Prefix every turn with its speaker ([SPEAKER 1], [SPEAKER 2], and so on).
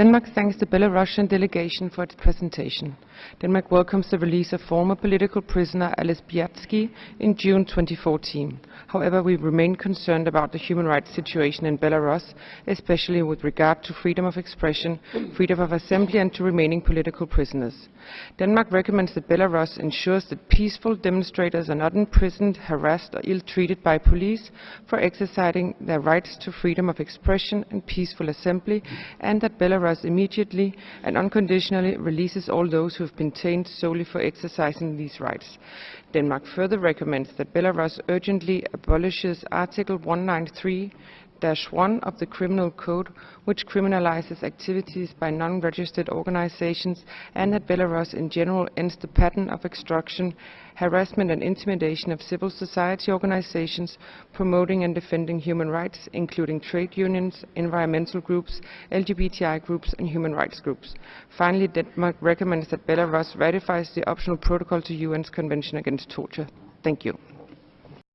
[SPEAKER 1] Denmark thanks the Belarusian delegation for its presentation. Denmark welcomes the release of former political prisoner Ales Bialiatski in June 2014. However, we remain concerned about the human rights situation in Belarus, especially with regard to freedom of expression, freedom of assembly and to remaining political prisoners. Denmark recommends that Belarus ensures that peaceful demonstrators are not imprisoned, harassed or ill-treated by police for exercising their rights to freedom of expression and peaceful assembly, and that Belarus immediately and unconditionally releases all those who have been detained solely for exercising these rights. Denmark further recommends that Belarus urgently abolishes Article 193 1 of the Criminal Code, which criminalizes activities by non-registered organizations, and that Belarus in general ends the pattern of extortion, harassment and intimidation of civil society organizations promoting and defending human rights, including trade unions, environmental groups, LGBTI groups and human rights groups. Finally, Denmark recommends that Belarus ratifies the optional protocol to UN's Convention Against Torture. Thank you.